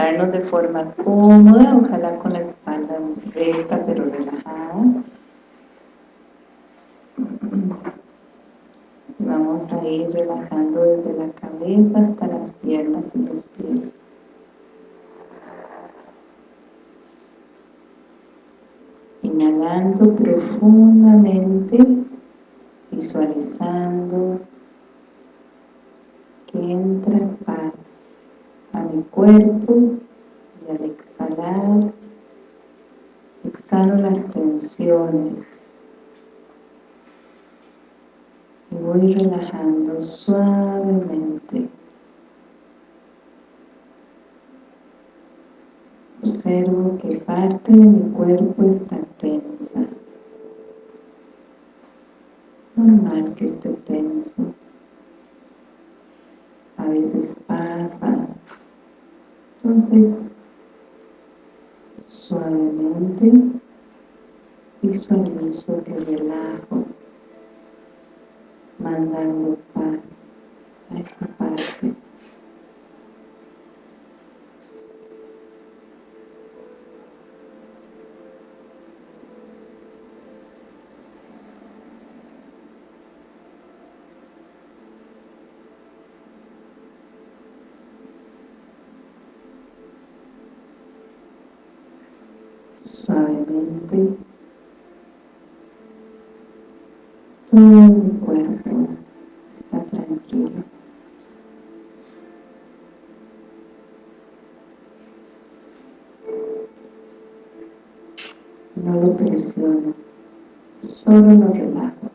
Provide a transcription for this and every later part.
sentarnos de forma cómoda, ojalá con la espalda recta pero relajada. Vamos a ir relajando desde la cabeza hasta las piernas y los pies. Inhalando profundamente, visualizando que cuerpo y al exhalar exhalo las tensiones y voy relajando suavemente observo que parte de mi cuerpo está tensa. Normal que esté tenso. A veces pasa entonces suavemente visualizo que relajo mandando paz a esta parte suavemente. Todo mi cuerpo está tranquilo. No lo presiono solo lo relajo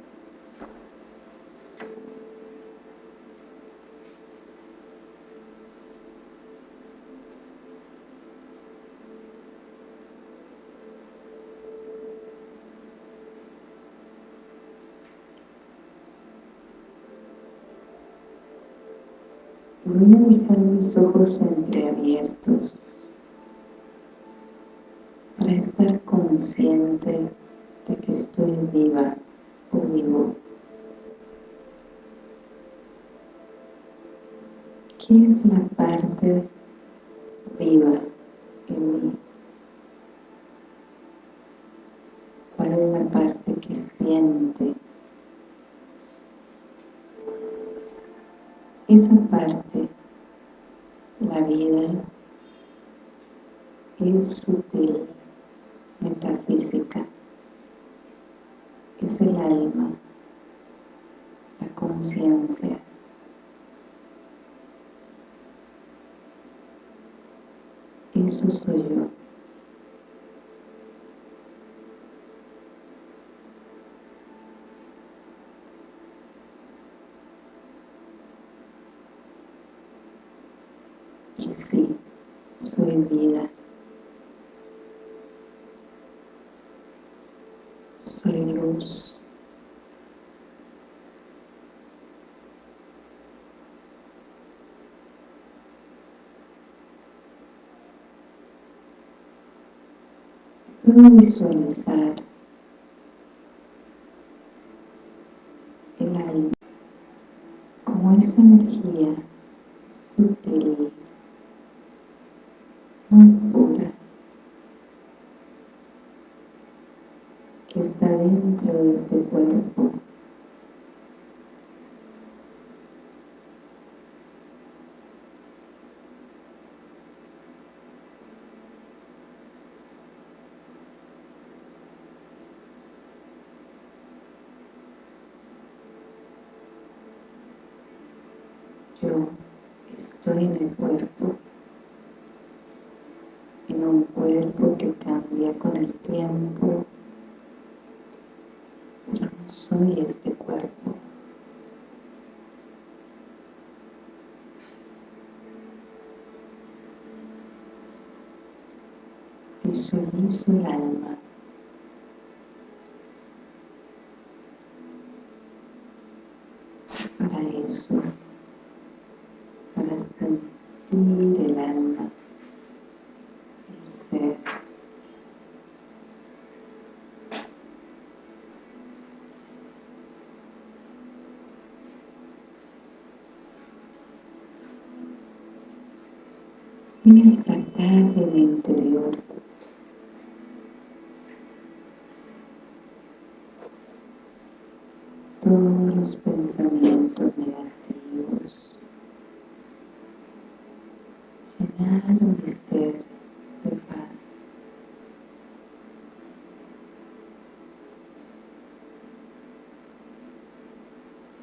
voy a dejar mis ojos entreabiertos para estar consciente de que estoy viva o vivo. ¿Qué es la parte viva en mí? ¿Cuál es la parte que siente? Esa parte, vida, es sutil, metafísica, es el alma, la conciencia. Eso soy yo. Y sí, soy vida. Soy luz. Puedo visualizar el alma como esa energía este cuerpo. Yo estoy en el cuerpo, en un cuerpo que cambia con el tiempo, pero no soy este cuerpo. Visualizo el alma. Para eso para sentir el alma, el ser. De mi interior todos los pensamientos negativos. Llenar mi ser de paz.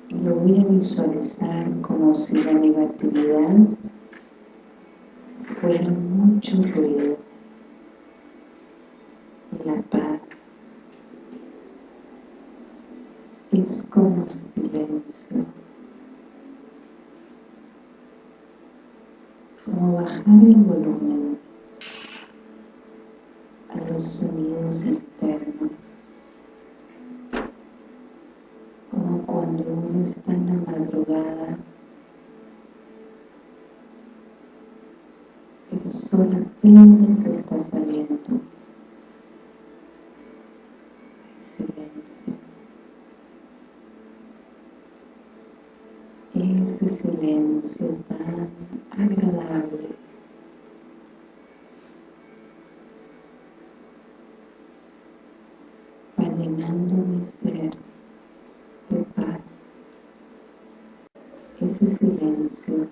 Y lo voy a visualizar como si la negatividad fuera mucho ruido y la paz es como silencio. Como bajar el volumen el sol apenas está saliendo. Ese silencio tan agradable. Va llenando mi ser de paz. Ese silencio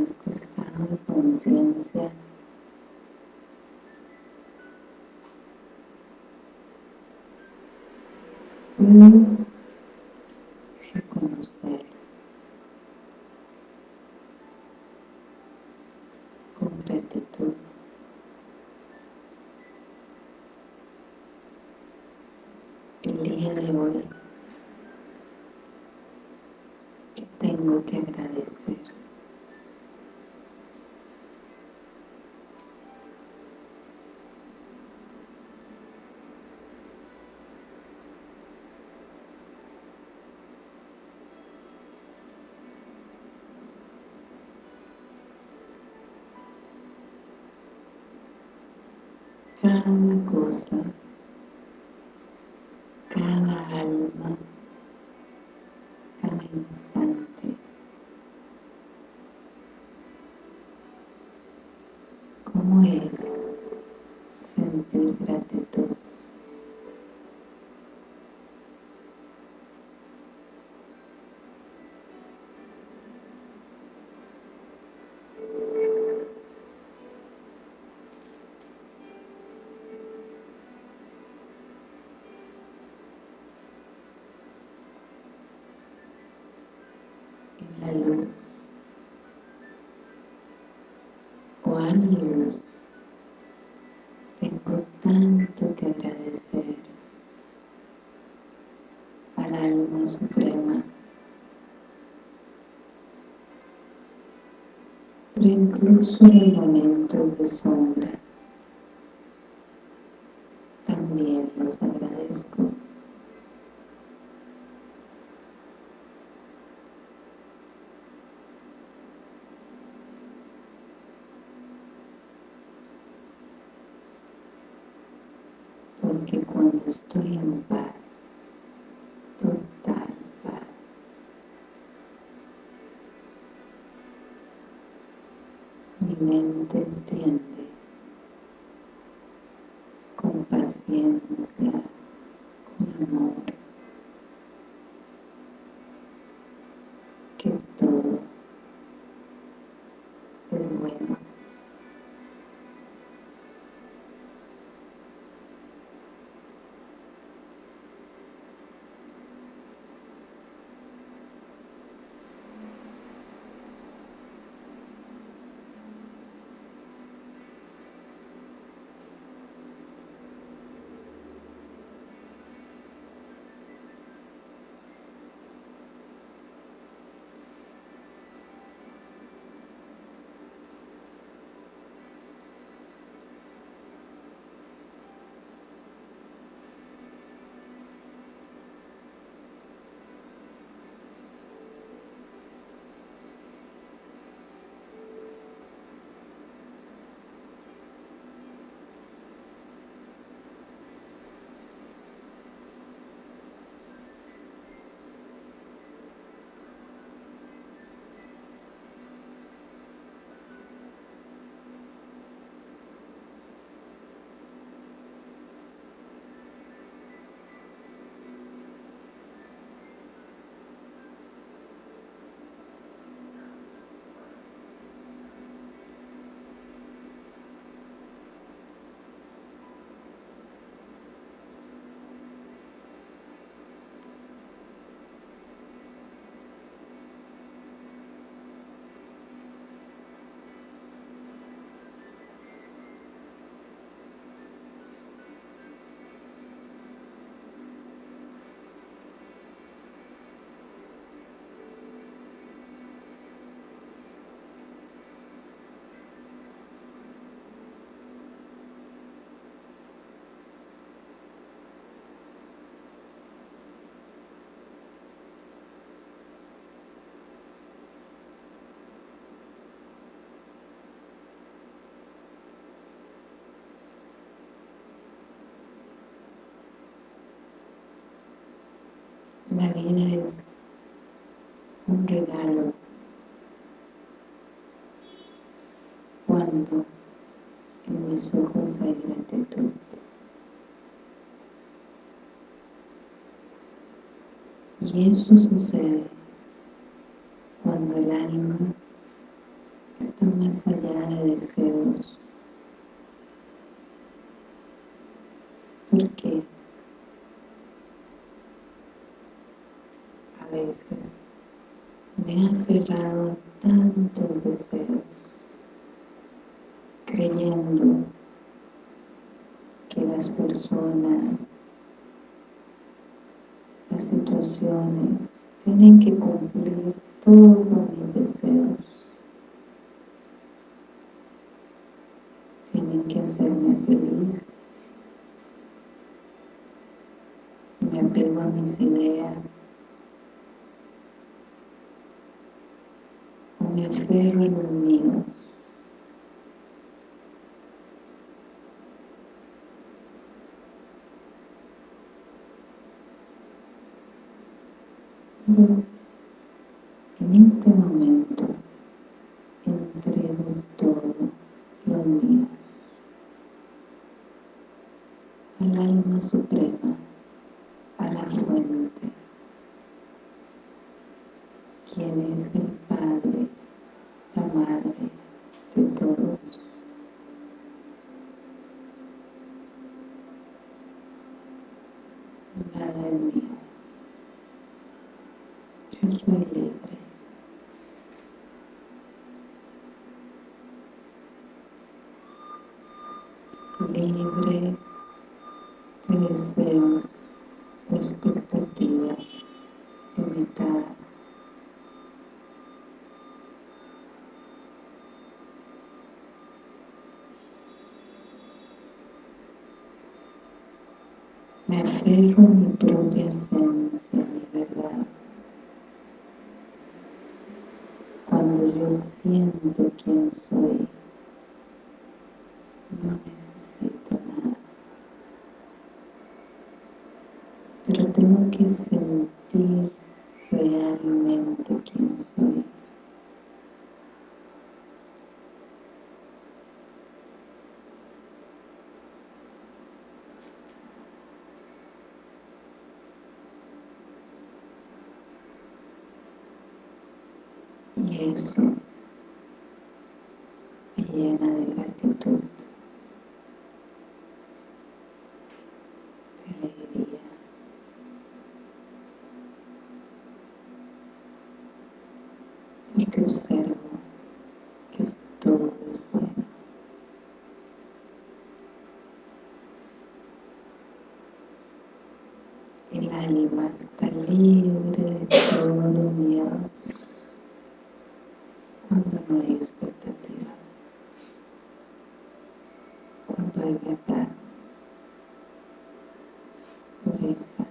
este estado de conciencia. Puedo reconocer con gratitud el día de hoy que tengo que agradecer cada alma, cada instante. ¿Cómo es sentir gratitud? O a luz tengo tanto que agradecer al alma suprema. Pero incluso en los momentos de sombra también los agradezco porque cuando estoy en paz, total paz, mi mente entiende con paciencia, La vida es un regalo cuando en mis ojos hay gratitud. Y eso sucede cuando el alma está más allá de deseos. ¿Por qué? A veces me he aferrado a tantos deseos, creyendo que las personas, las situaciones tienen que cumplir todos mis deseos. Tienen que hacerme feliz. Me apego a mis ideas. un enfermo en un niño. En este momento entrego todo lo mío al alma suprema, a la fuente, quien es el Me aferro a mi propia esencia, a mi verdad. Cuando yo siento quién soy, no necesito nada. Pero tengo que sentir realmente quién soy. Y eso llena de gratitud, de alegría. Porque observo que todo es bueno. El alma está libre de todo miedo cuando no hay expectativas, cuando hay verdad, pureza.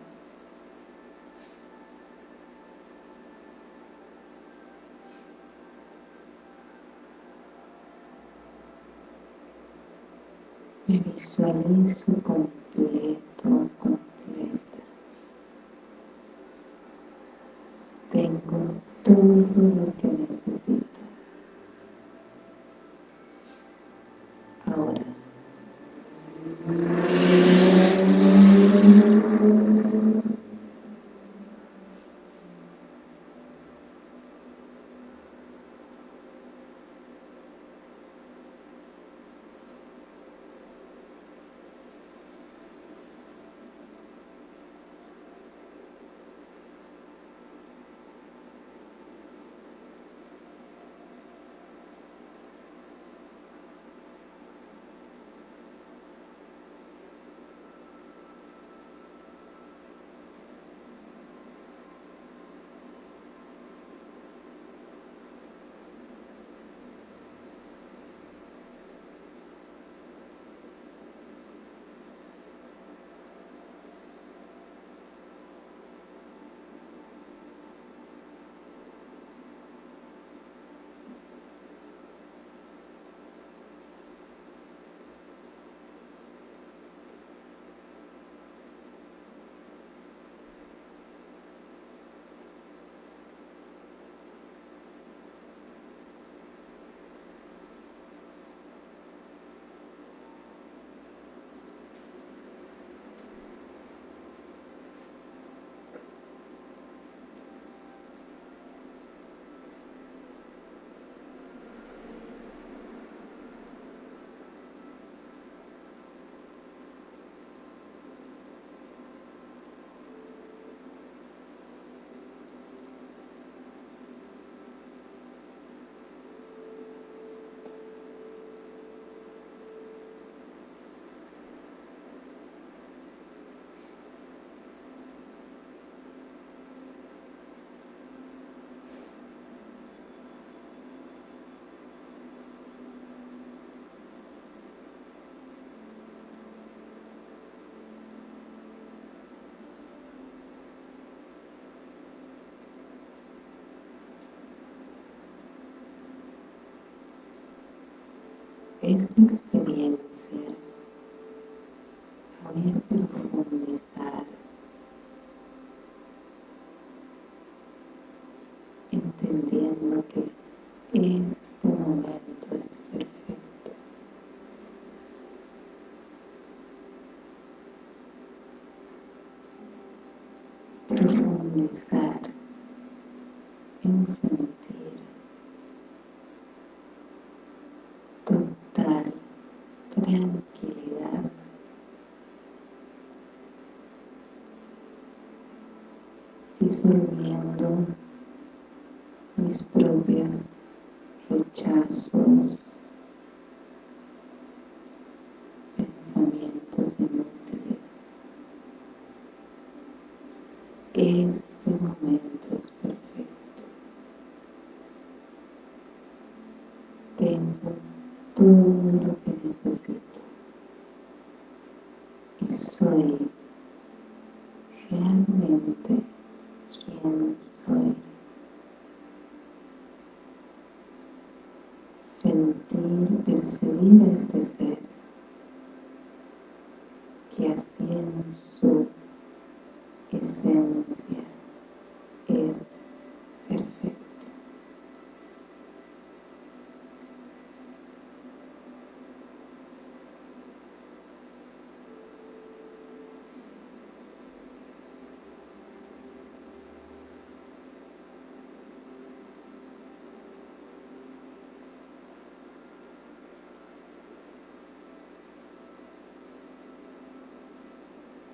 Me visualizo completo, esta experiencia voy a profundizar sintiendo que este momento es perfecto. Profundizar en sentir total tranquilidad disolviendo mis propios rechazos, pensamientos inútiles. Este momento es perfecto. Tengo todo lo que necesito y soy realmente Sentir, percibir este ser que así su esencia es perfecto.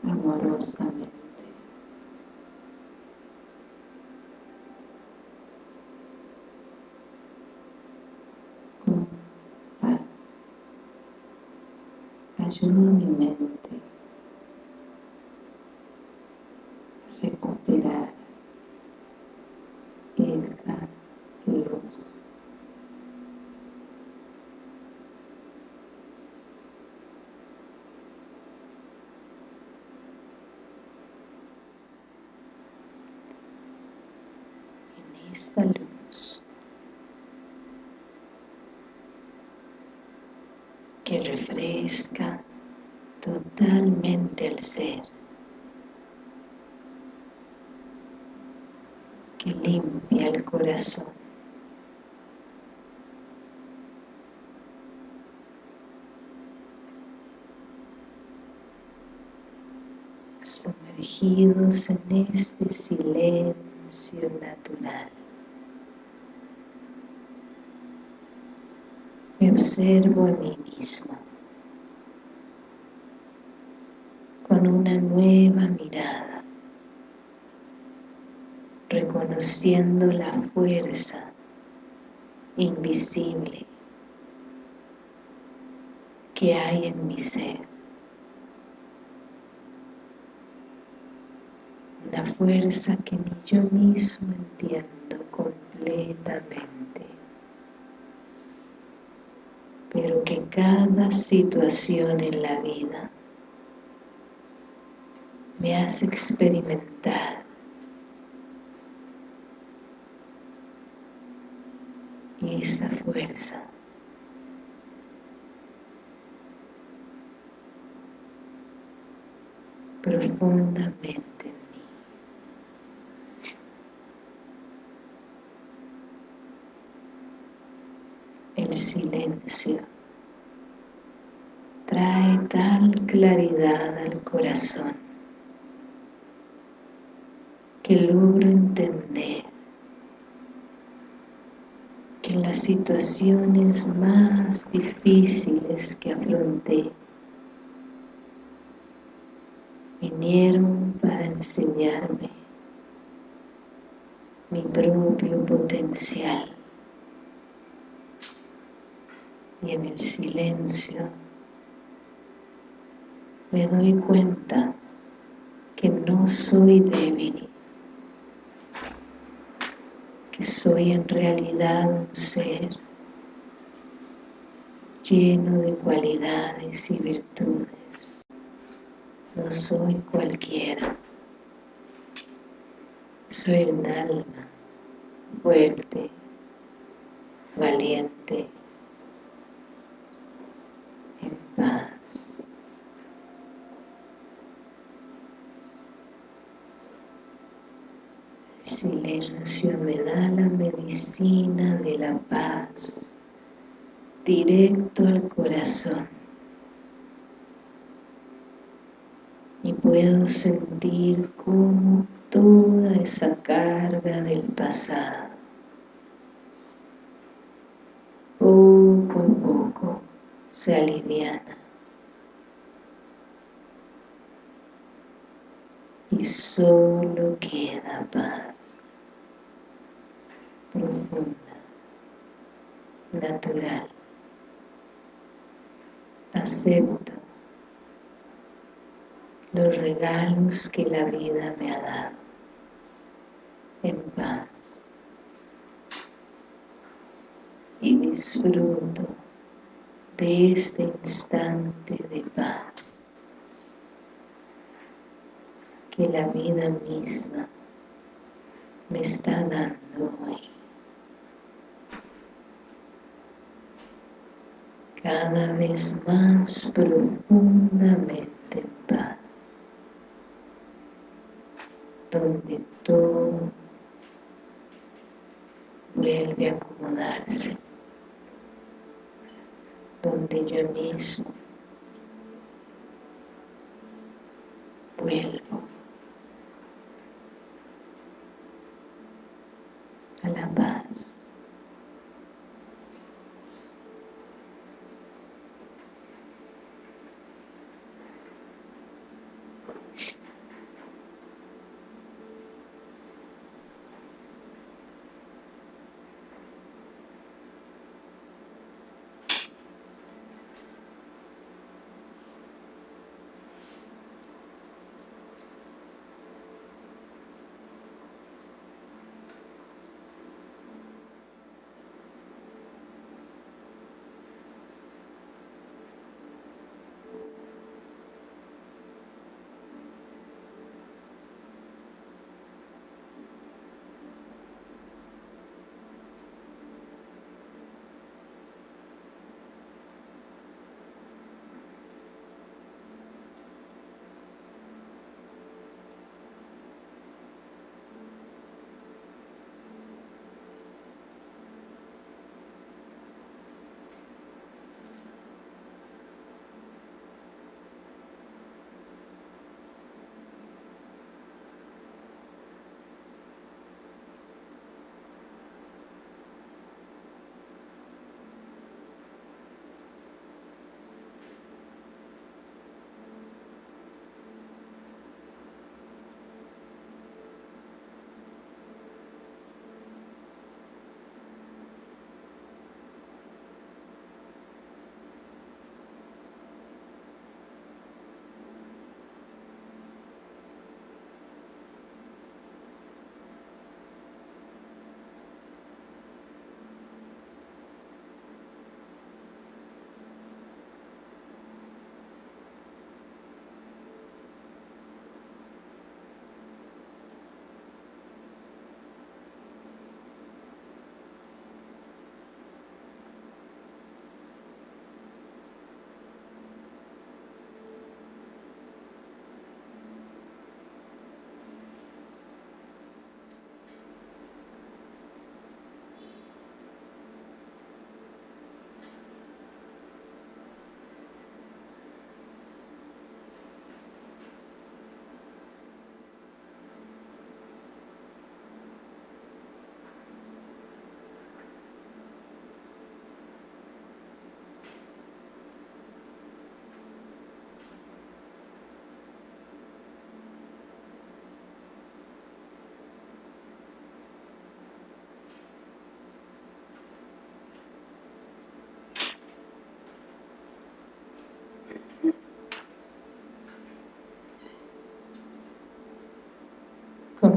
amorosamente. Con paz. Ayudo a mi mente a recuperar esa luz. En esta luz que refresca totalmente el ser, que limpia el corazón. sumergidos en este silencio natural. Me observo a mí mismo con una nueva mirada, reconociendo la fuerza invisible que hay en mi ser. Una fuerza que ni yo mismo entiendo completamente, pero que cada situación en la vida me hace experimentar esa fuerza. Profundamente en mí. El silencio trae tal claridad al corazón que logro entender que en las situaciones más difíciles que afronté vinieron para enseñarme mi propio potencial y en el silencio me doy cuenta que no soy débil que soy en realidad un ser lleno de cualidades y virtudes no soy cualquiera. Soy un alma fuerte, valiente, en paz. Silencio me da la medicina de la paz. Directo al corazón. Y puedo sentir como toda esa carga del pasado. Poco a poco se aliviana. Y solo queda paz profunda, natural. Acepto los regalos que la vida me ha dado en paz y disfruto de este instante de paz que la vida misma me está dando hoy. Cada vez más profundamente en paz, donde todo vuelve a acomodarse, donde yo mismo vuelvo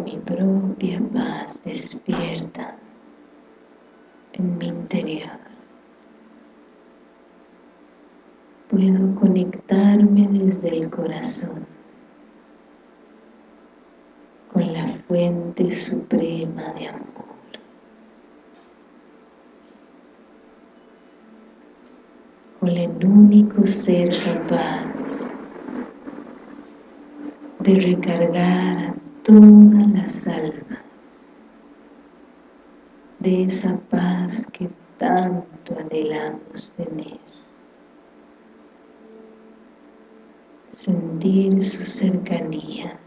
mi propia paz despierta en mi interior. Puedo conectarme desde el corazón con la fuente suprema de amor. Con el único ser capaz de recargar todas las almas de esa paz que tanto anhelamos tener. Sentir su cercanía.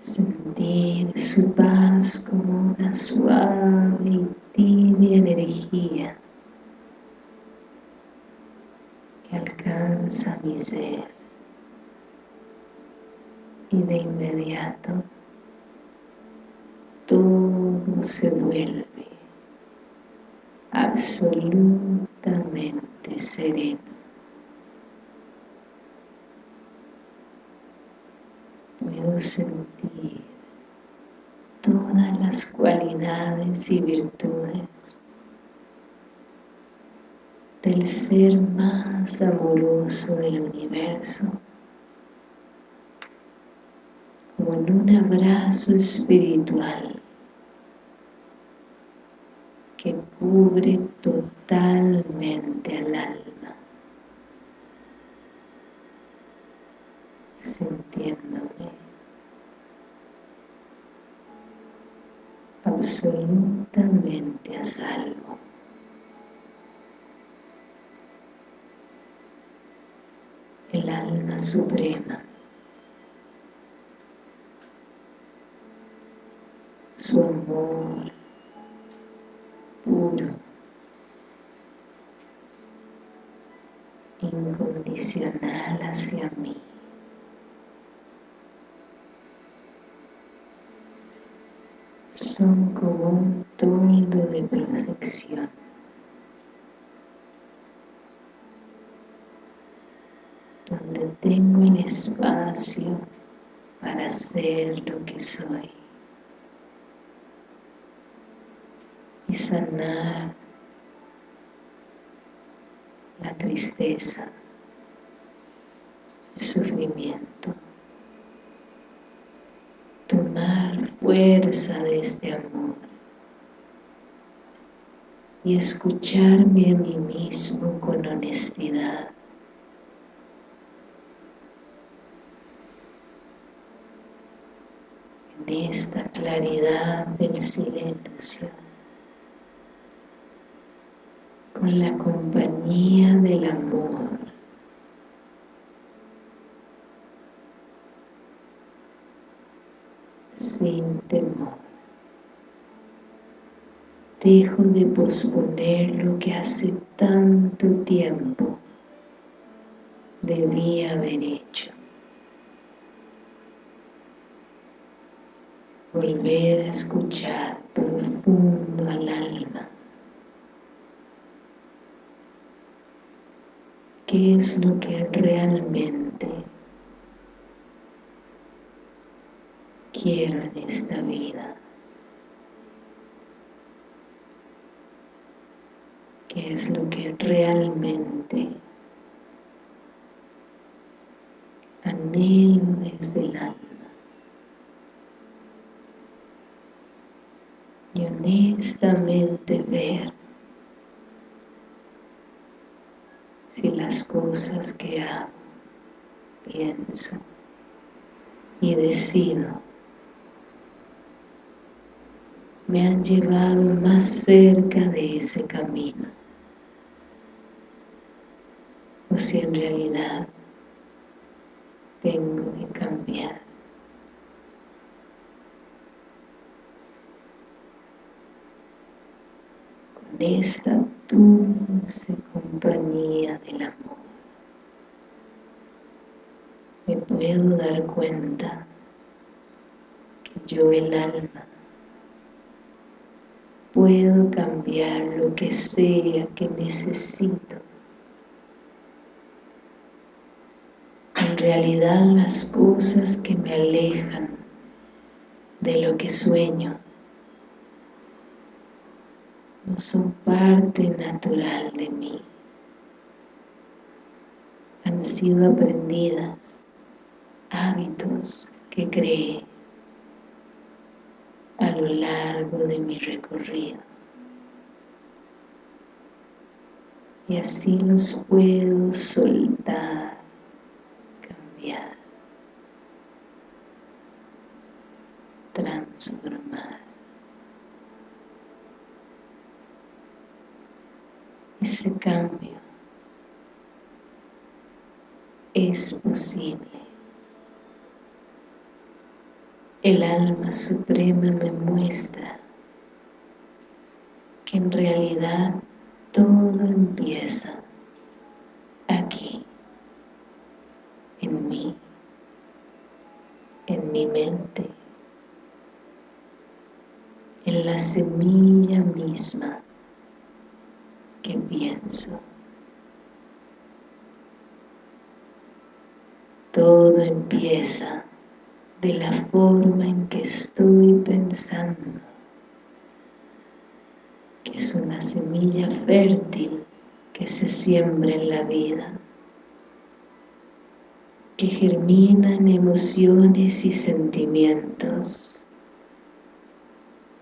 Sentir su paz como una suave y tibia energía que alcanza mi ser y de inmediato todo se vuelve absolutamente sereno. Puedo sentir todas las cualidades y virtudes del ser más amoroso del universo como un abrazo espiritual que cubre totalmente al alma, sintiéndome absolutamente a salvo. El alma suprema su amor puro, incondicional hacia mí. Son como un toldo de protección. donde tengo el espacio para ser lo que soy. Y sanar la tristeza, el sufrimiento. Tomar fuerza de este amor y escucharme a mí mismo con honestidad. En esta claridad del silencio con la compañía del amor. Sin temor. Dejo de posponer lo que hace tanto tiempo debí haber hecho. Volver a escuchar profundo al alma qué es lo que realmente quiero en esta vida. qué es lo que realmente anhelo desde el alma. Y honestamente ver si las cosas que hago, pienso y decido. Me han llevado más cerca de ese camino. O si en realidad tengo que cambiar con esta dulce compañía del amor. Me puedo dar cuenta que yo el alma puedo cambiar lo que sea que necesito. En realidad las cosas que me alejan de lo que sueño no son parte natural de mí. Han sido aprendidas, hábitos que creé a lo largo de mi recorrido. Y así los puedo soltar, cambiar. Ese cambio es posible. El alma suprema me muestra que en realidad todo empieza aquí, en mí, en mi mente, en la semilla misma que pienso. Todo empieza de la forma en que estoy pensando, que es una semilla fértil que se siembra en la vida, que germina en emociones y sentimientos,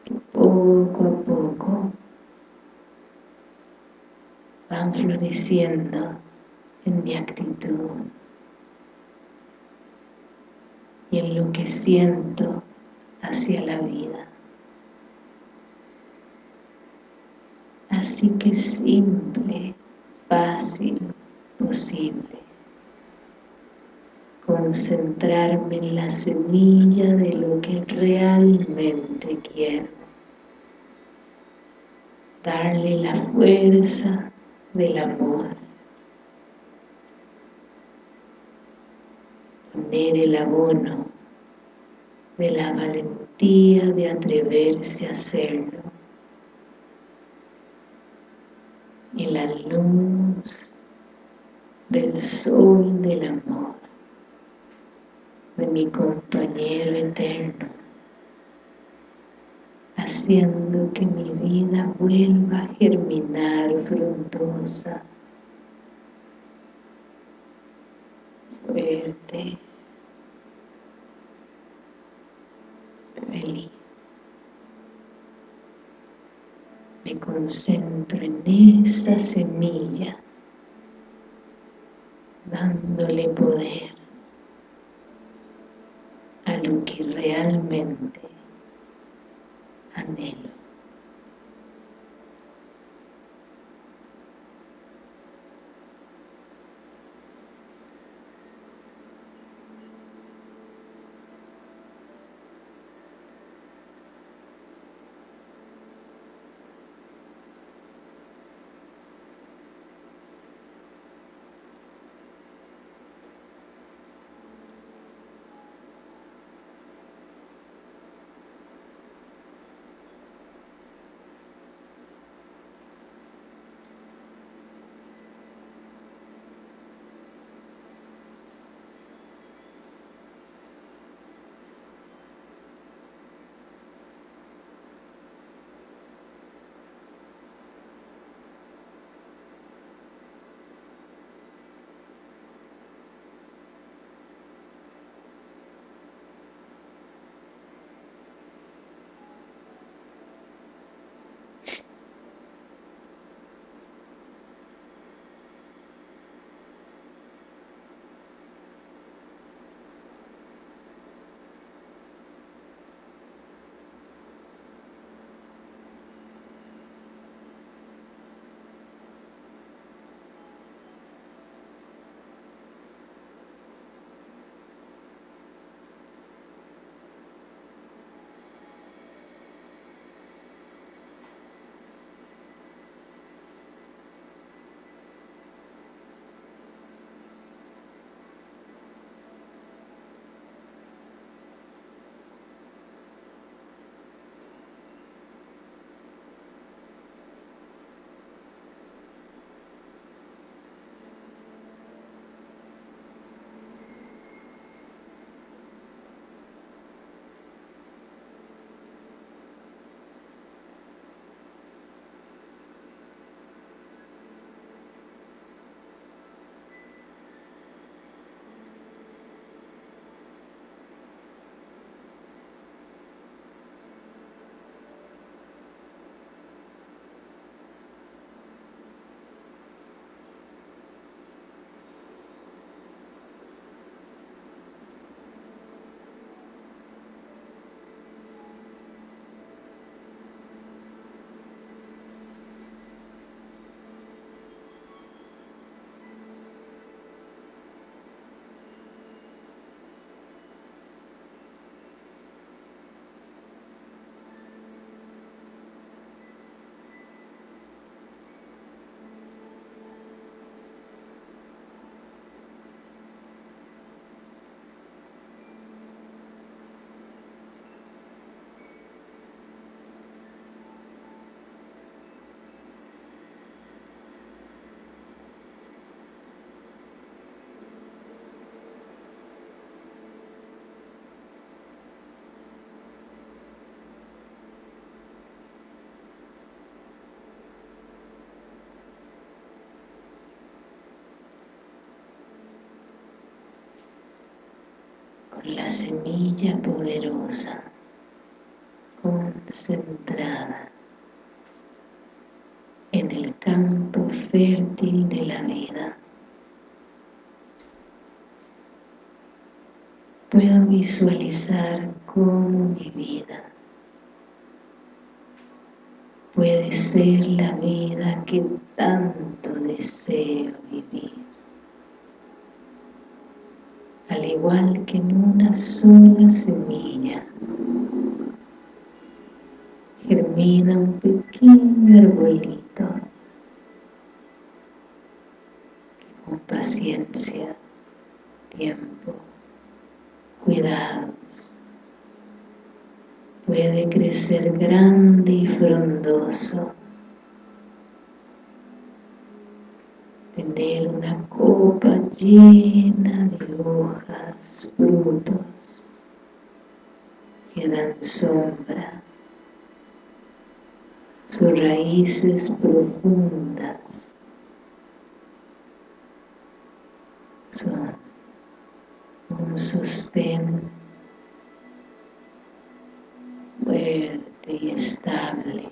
que poco a poco van floreciendo en mi actitud y en lo que siento hacia la vida. Así que simple, fácil, posible. Concentrarme en la semilla de lo que realmente quiero. Darle la fuerza del amor. Poner el abono de la valentía de atreverse a hacerlo. Y la luz del sol del amor de mi compañero eterno haciendo que mi vida vuelva a germinar frondosa, fuerte, feliz. Me concentro en esa semilla, dándole poder a lo que realmente anhelo. con la semilla poderosa, concentrada en el campo fértil de la vida. Puedo visualizar cómo mi vida puede ser la vida que tanto deseo vivir. Al igual que en una sola semilla, germina un pequeño arbolito que con paciencia, tiempo, cuidados, puede crecer grande y frondoso, tener una copa llena de hojas, frutos que dan sombra, sus raíces profundas son un sostén fuerte y estable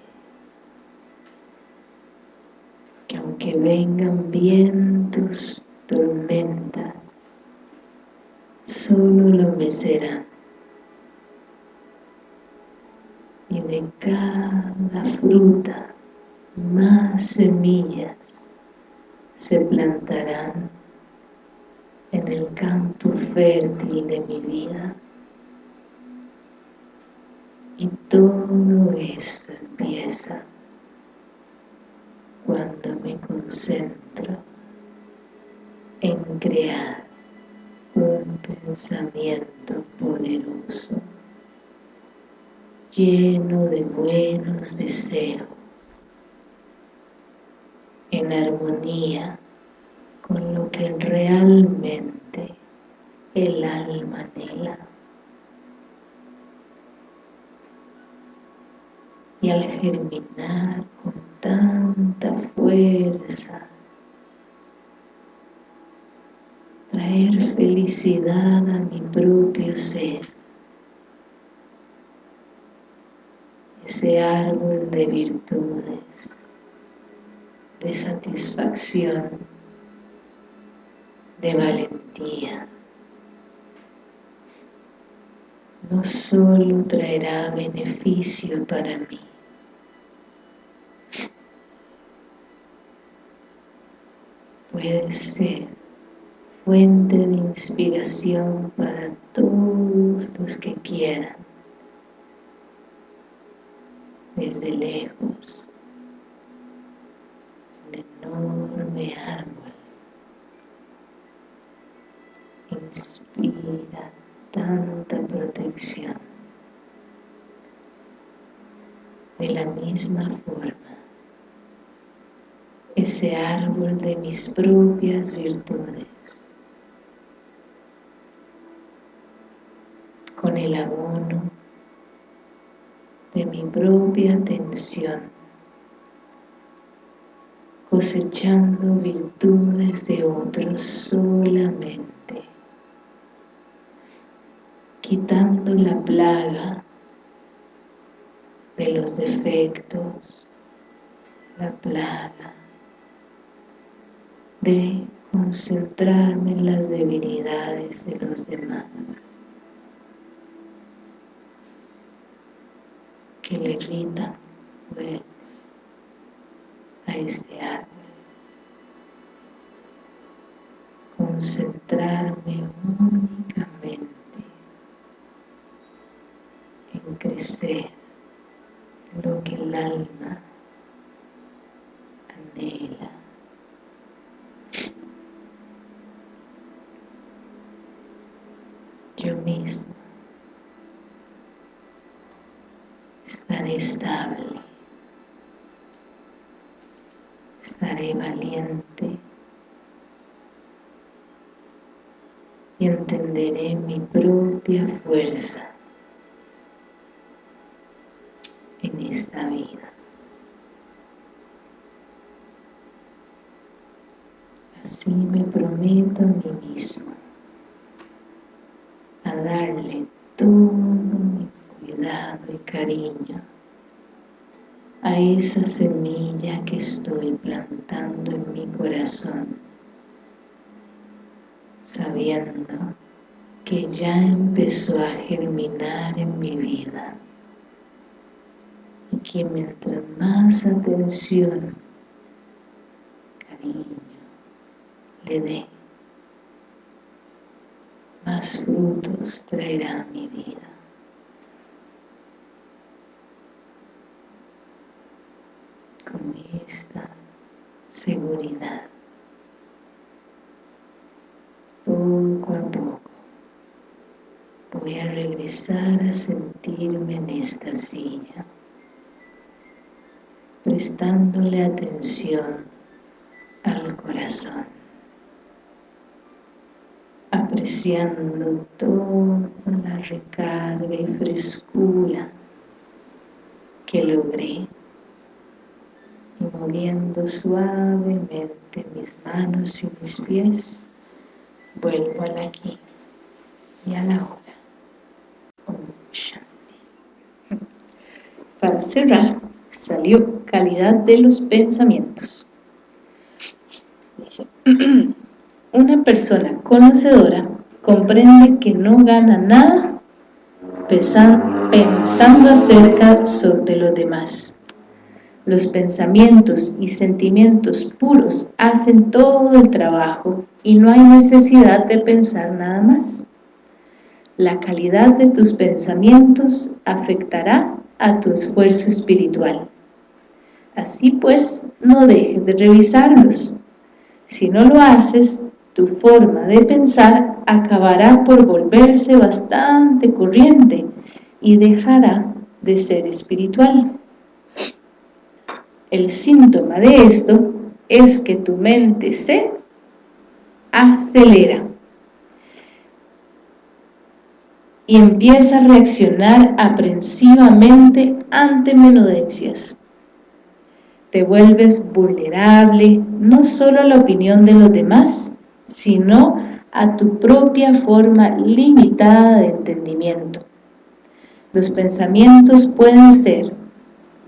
que vengan vientos, tormentas. Solo lo mecerán y de cada fruta más semillas se plantarán en el campo fértil de mi vida. Y todo esto empieza cuando concentro en crear un pensamiento poderoso lleno de buenos deseos en armonía con lo que realmente el alma anhela. Y al germinar con tanta fuerza, traer felicidad a mi propio ser, ese árbol de virtudes, de satisfacción, de valentía. No solo traerá beneficio para mí, puede ser fuente de inspiración para todos los que quieran desde lejos un enorme árbol. Inspira tanta protección de la misma forma ese árbol de mis propias virtudes. Con el abono de mi propia atención cosechando virtudes de otros solamente quitando la plaga de los defectos la plaga de concentrarme en las debilidades de los demás que le irritan a este árbol. Concentrarme únicamente en crecer lo que el alma anhela yo mismo. Estaré estable, estaré valiente. Y entenderé mi propia fuerza en esta vida. Así me prometo a mí mismo cariño a esa semilla que estoy plantando en mi corazón, sabiendo que ya empezó a germinar en mi vida y que mientras más atención, cariño, le dé, más frutos traerá mi vida. Con esta seguridad, poco a poco, voy a regresar a sentirme en esta silla, prestándole atención al corazón apreciando toda la recarga y frescura que logré y moviendo suavemente mis manos y mis pies vuelvo al aquí y a la hora. Para cerrar salió calidad de los pensamientos. Una persona conocedora comprende que no gana nada pensando acerca de los demás. Los pensamientos y sentimientos puros hacen todo el trabajo y no hay necesidad de pensar nada más. La calidad de tus pensamientos afectará a tu esfuerzo espiritual. Así pues, no dejes de revisarlos. Si no lo haces, tu forma de pensar acabará por volverse bastante corriente y dejará de ser espiritual. El síntoma de esto es que tu mente se acelera y empieza a reaccionar aprensivamente ante menudencias. Te vuelves vulnerable no solo a la opinión de los demás, sino a tu propia forma limitada de entendimiento. Los pensamientos pueden ser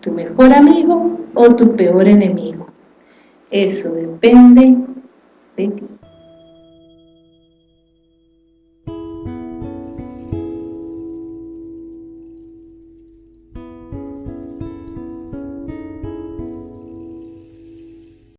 tu mejor amigo o tu peor enemigo. Eso depende de ti.